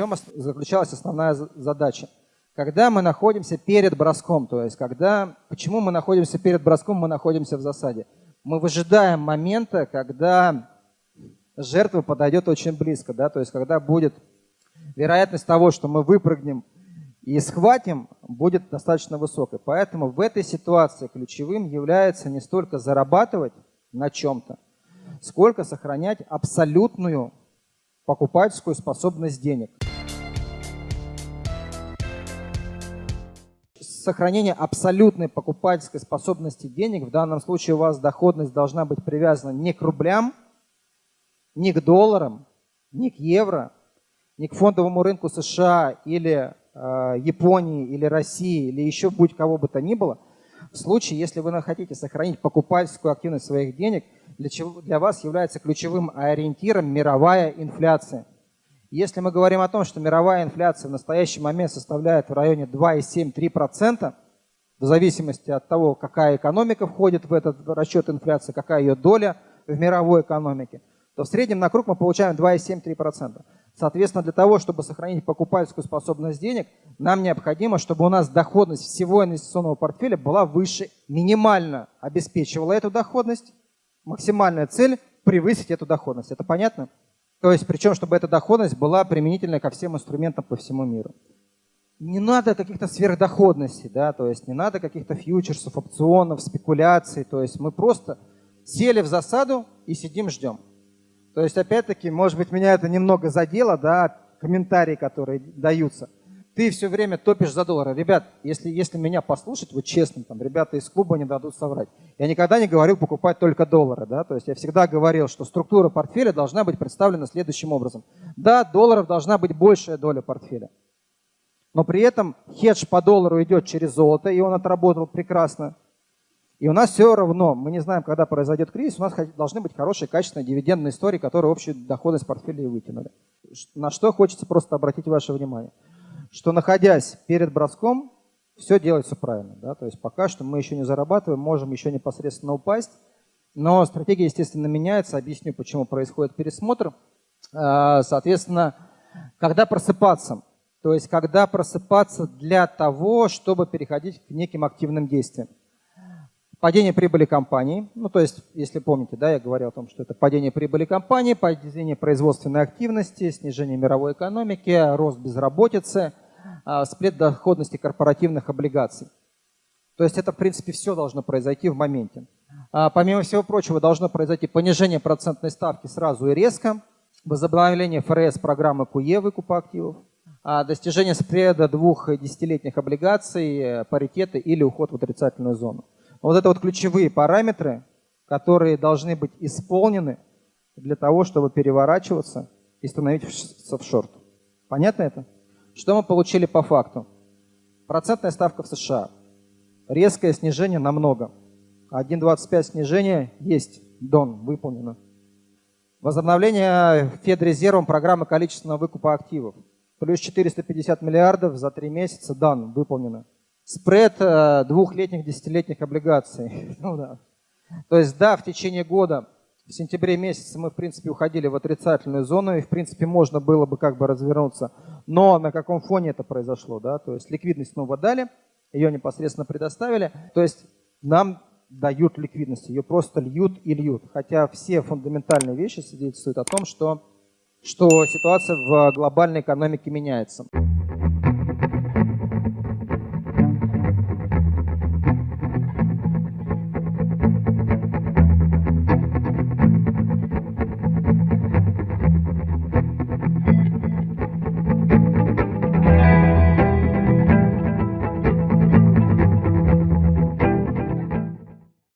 чем заключалась основная задача? Когда мы находимся перед броском, то есть когда, почему мы находимся перед броском, мы находимся в засаде. Мы выжидаем момента, когда жертва подойдет очень близко, да, то есть когда будет вероятность того, что мы выпрыгнем и схватим, будет достаточно высокой. Поэтому в этой ситуации ключевым является не столько зарабатывать на чем-то, сколько сохранять абсолютную покупательскую способность денег. Сохранение абсолютной покупательской способности денег, в данном случае у вас доходность должна быть привязана не к рублям, не к долларам, не к евро, не к фондовому рынку США или э, Японии или России или еще будь кого бы то ни было, в случае, если вы хотите сохранить покупательскую активность своих денег, для, чего, для вас является ключевым ориентиром мировая инфляция. Если мы говорим о том, что мировая инфляция в настоящий момент составляет в районе 2,7-3%, в зависимости от того, какая экономика входит в этот расчет инфляции, какая ее доля в мировой экономике, то в среднем на круг мы получаем 2,7-3%. Соответственно, для того, чтобы сохранить покупательскую способность денег, нам необходимо, чтобы у нас доходность всего инвестиционного портфеля была выше, минимально обеспечивала эту доходность. Максимальная цель – превысить эту доходность. Это понятно? То есть, причем, чтобы эта доходность была применительна ко всем инструментам по всему миру. Не надо каких-то сверхдоходностей, да, то есть не надо каких-то фьючерсов, опционов, спекуляций. То есть мы просто сели в засаду и сидим, ждем. То есть, опять-таки, может быть, меня это немного задело, да, комментарии, которые даются. Ты все время топишь за доллары. Ребят, если, если меня послушать, вот честно, там, ребята из клуба не дадут соврать. Я никогда не говорил покупать только доллары, да, то есть я всегда говорил, что структура портфеля должна быть представлена следующим образом. Да, долларов должна быть большая доля портфеля. Но при этом хедж по доллару идет через золото, и он отработал прекрасно. И у нас все равно, мы не знаем, когда произойдет кризис, у нас должны быть хорошие, качественные дивидендные истории, которые общую доходность портфеля и вытянули. На что хочется просто обратить ваше внимание. Что находясь перед броском, все делается правильно. Да? То есть пока что мы еще не зарабатываем, можем еще непосредственно упасть. Но стратегия, естественно, меняется. Объясню, почему происходит пересмотр. А, соответственно, когда просыпаться? То есть когда просыпаться для того, чтобы переходить к неким активным действиям. Падение прибыли компании, ну то есть, если помните, да, я говорил о том, что это падение прибыли компании, падение производственной активности, снижение мировой экономики, рост безработицы, сплет доходности корпоративных облигаций. То есть это, в принципе, все должно произойти в моменте. А, помимо всего прочего, должно произойти понижение процентной ставки сразу и резко, возобновление ФРС программы КУЕ выкупа активов, а, достижение спреда двух десятилетних облигаций, паритета или уход в отрицательную зону. Вот это вот ключевые параметры, которые должны быть исполнены для того, чтобы переворачиваться и становиться в шорт. Понятно это? Что мы получили по факту? Процентная ставка в США. Резкое снижение намного. 1,25 снижение есть. Дон выполнено. Возобновление Федрезервом программы количественного выкупа активов. Плюс 450 миллиардов за три месяца. Дан, выполнено спред э, двухлетних, десятилетних облигаций. Ну, да. То есть, да, в течение года, в сентябре месяце мы, в принципе, уходили в отрицательную зону, и, в принципе, можно было бы как бы развернуться. Но на каком фоне это произошло? Да? То есть, ликвидность снова дали, ее непосредственно предоставили. То есть, нам дают ликвидность, ее просто льют и льют. Хотя все фундаментальные вещи свидетельствуют о том, что, что ситуация в глобальной экономике меняется.